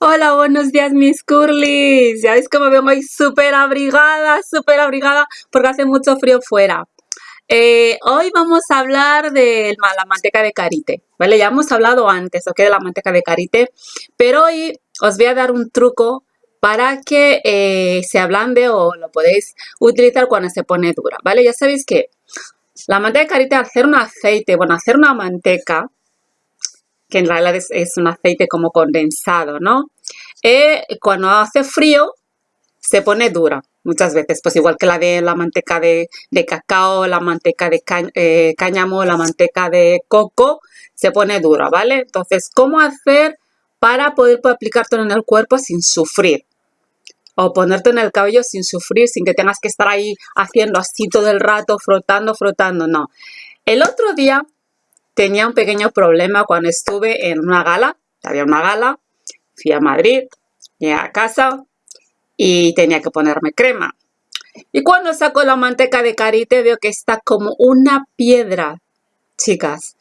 Hola, buenos días mis curlis. Ya veis cómo vengo hoy súper abrigada, súper abrigada porque hace mucho frío fuera. Eh, hoy vamos a hablar de la manteca de karité, ¿vale? Ya hemos hablado antes. De la manteca de karité, pero hoy os voy a dar un truco para que eh, se ablande o lo podéis utilizar cuando se pone dura, ¿vale? Ya sabéis que la manteca de karité, hacer un aceite, bueno, hacer una manteca, que en realidad es, un aceite como condensado, ¿no? Eh, cuando hace frío se pone dura muchas veces, pues igual que la de la manteca de, cacao, la manteca de eh, cáñamo, la manteca de coco, se pone dura, ¿vale? Entonces, ¿cómo hacer para poder, poder aplicártelo en el cuerpo sin sufrir? O ponerte en el cabello sin sufrir, sin que tengas que estar ahí haciendo así todo el rato, frotando, frotando, no. El otro día tenía un pequeño problema cuando estuve en una gala, había una gala, fui a Madrid, llegué a casa y tenía que ponerme crema. Y cuando saco la manteca de karité veo que está como una piedra, chicas,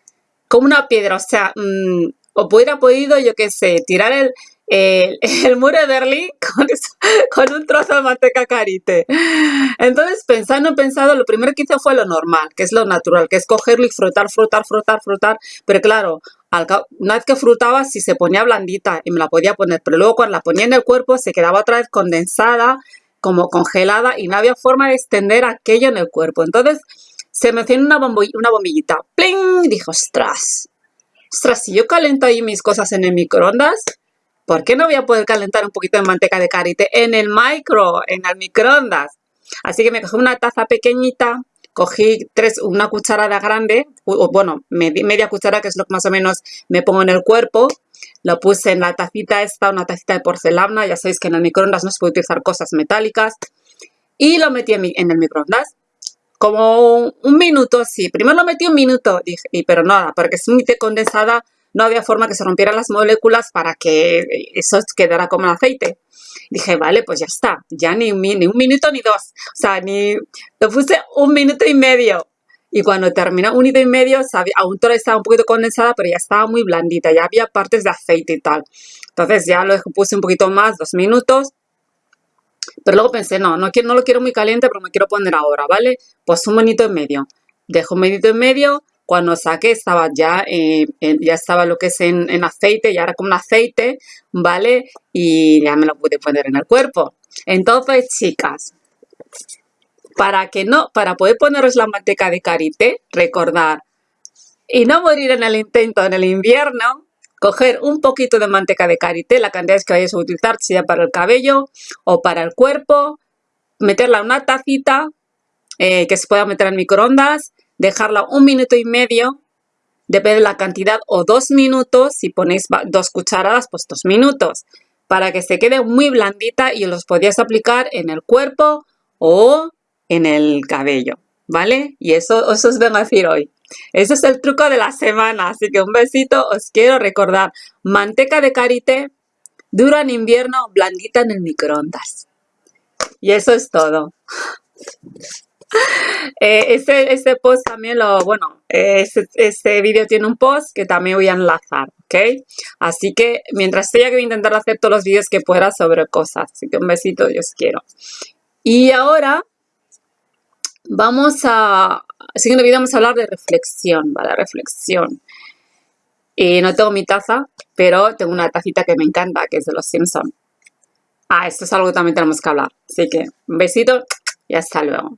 como una piedra, o sea, mm, o hubiera podido, yo qué sé, tirar el, el, muro de Berlín con, un trozo de manteca carite. Entonces, pensando, pensado, lo primero que hice fue lo normal, que es lo natural, que es cogerlo y frotar, frotar, frotar, frotar. Pero claro, una vez que frutaba, si se ponía blandita y me la podía poner, pero luego cuando la ponía en el cuerpo se quedaba otra vez condensada, como congelada y no había forma de extender aquello en el cuerpo. Entonces, se me hacía una, una bombillita. ¡Pling! Dijo, ostras, ostras, si yo calento ahí mis cosas en el microondas, ¿por qué no voy a poder calentar un poquito de manteca de karité en el micro, en el microondas? Así que me cogí una taza pequeñita, cogí tres, una cucharada grande, o, bueno, media cuchara, que es lo que más o menos me pongo en el cuerpo, lo puse en la tacita esta, una tacita de porcelana, ya sabéis que en el microondas no se puede utilizar cosas metálicas, y lo metí en, el microondas. Como un minuto, sí. Primero lo metí un minuto, dije, pero nada, porque es muy condensada, no había forma que se rompieran las moléculas para que eso quedara como aceite. Dije, vale, pues ya está, ya ni un, minuto ni dos, o sea, ni, lo puse un minuto y medio. Y cuando terminó un minuto y medio, aún todavía estaba un poquito condensada, pero ya estaba muy blandita, ya había partes de aceite y tal. Entonces ya lo puse un poquito más, dos minutos. Pero luego pensé, no, no, quiero, no lo quiero muy caliente, pero me quiero poner ahora, ¿vale? Pues un minuto y medio. Dejo un minuto y medio, cuando saqué estaba ya, eh, ya estaba lo que es en, aceite, ya era como un aceite, ¿vale? Y ya me lo pude poner en el cuerpo. Entonces, chicas, para que no, para poder poneros la manteca de karité, recordar y no morir en el intento en el invierno, coger un poquito de manteca de karité, la cantidad que vayáis a utilizar, sea para el cabello o para el cuerpo, meterla en una tacita eh, que se pueda meter en microondas dejarla un minuto y medio, depende de la cantidad, o dos minutos, si ponéis dos cucharadas, pues dos minutos, para que se quede muy blandita y los podéis aplicar en el cuerpo o en el cabello, ¿vale? Y eso, eso os vengo a decir hoy. Ese es el truco de la semana, así que un besito, os quiero recordar, manteca de karité, dura en invierno, blandita en el microondas. Y eso es todo. Eh, este, post también lo, bueno, este, este vídeo tiene un post que también voy a enlazar, ¿ok? Así que mientras estoy aquí voy a intentar hacer todos los vídeos que pueda sobre cosas. Así que un besito, yo os quiero. Y ahora vamos a, siguiente vídeo vamos a hablar de reflexión, ¿vale? Reflexión. Y no tengo mi taza, pero tengo una tacita que me encanta, que es de los Simpsons. Ah, esto es algo que también tenemos que hablar. Así que un besito y hasta luego.